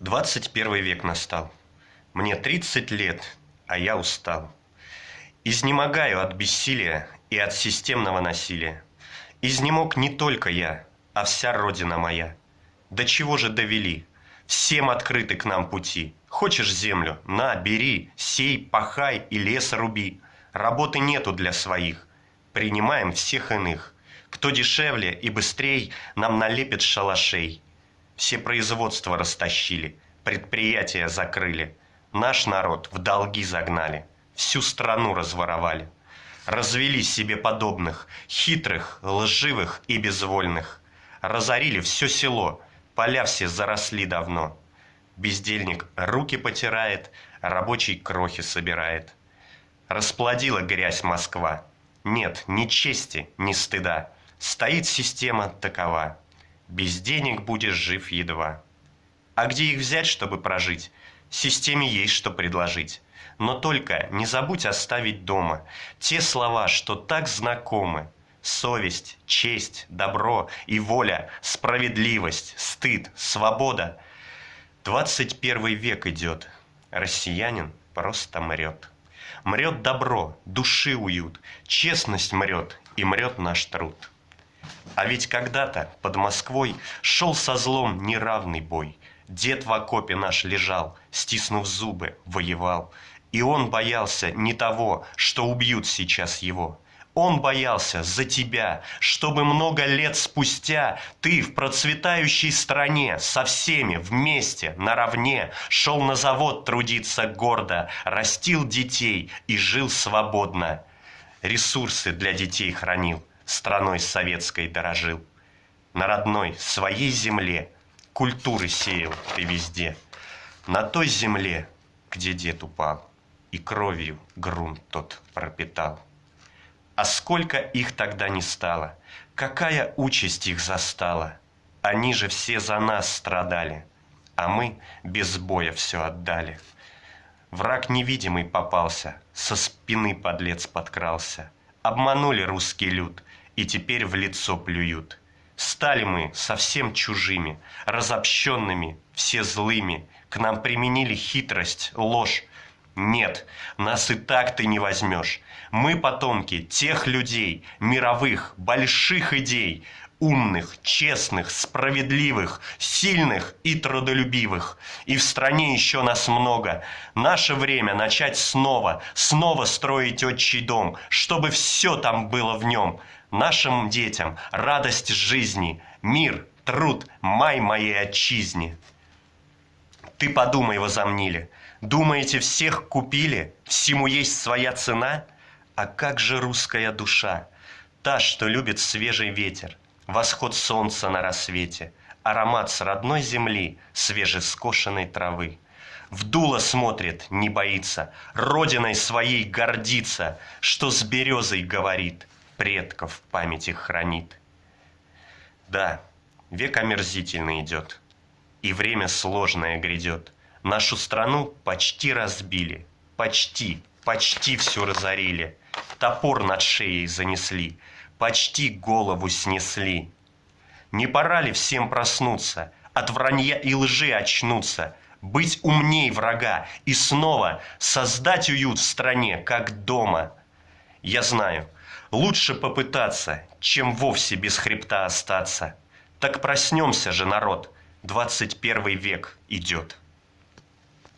21 век настал. Мне 30 лет, а я устал. Изнемогаю от бессилия и от системного насилия. Изнемог не только я, а вся родина моя. До чего же довели? Всем открыты к нам пути. Хочешь землю? На, бери, сей, пахай и лес руби. Работы нету для своих. Принимаем всех иных. Кто дешевле и быстрей, нам налепит шалашей. Все производства растащили, предприятия закрыли. Наш народ в долги загнали, всю страну разворовали. Развели себе подобных, хитрых, лживых и безвольных. Разорили все село, поля все заросли давно. Бездельник руки потирает, рабочий крохи собирает. Расплодила грязь Москва. Нет ни чести, ни стыда. Стоит система такова. Без денег будешь жив едва. А где их взять, чтобы прожить? Системе есть что предложить. Но только не забудь оставить дома те слова, что так знакомы. Совесть, честь, добро и воля, справедливость, стыд, свобода. 21 век идет. Россиянин просто мрет. Мрет добро, души уют, честность мрет и мрет наш труд. А ведь когда-то под Москвой шел со злом неравный бой. Дед в окопе наш лежал, стиснув зубы, воевал. И он боялся не того, что убьют сейчас его. Он боялся за тебя, чтобы много лет спустя ты в процветающей стране со всеми вместе, наравне, шел на завод трудиться гордо, растил детей и жил свободно. Ресурсы для детей хранил – страной советской дорожил. На родной, своей земле культуры сеял ты везде. На той земле, где дед упал, и кровью грунт тот пропитал. А сколько их тогда не стало, какая участь их застала. Они же все за нас страдали, а мы без боя все отдали. Враг невидимый попался, со спины подлец подкрался. Обманули русский люд, и теперь в лицо плюют. Стали мы совсем чужими, разобщенными, все злыми. К нам применили хитрость, ложь. Нет, нас и так ты не возьмешь. Мы потомки тех людей, мировых, больших идей, умных, честных, справедливых, сильных и трудолюбивых. И в стране еще нас много. Наше время начать снова, снова строить отчий дом, чтобы все там было в нем – нашим детям радость жизни, мир, труд, май моей отчизне. Ты подумай, возомнили, думаете, всех купили, всему есть своя цена? А как же русская душа, та, что любит свежий ветер, восход солнца на рассвете, аромат с родной земли, свежескошенной травы? В дуло смотрит, не боится, родиной своей гордится, что с березой говорит – предков памяти хранит. Да, век омерзительный идет, и время сложное грядет. Нашу страну почти разбили, почти, почти все разорили. Топор над шеей занесли, почти голову снесли. Не пора ли всем проснуться, от вранья и лжи очнуться, быть умней врага и снова создать уют в стране, как дома? Я знаю, Лучше попытаться, чем вовсе без хребта остаться. Так проснемся же, народ, 21 век идет.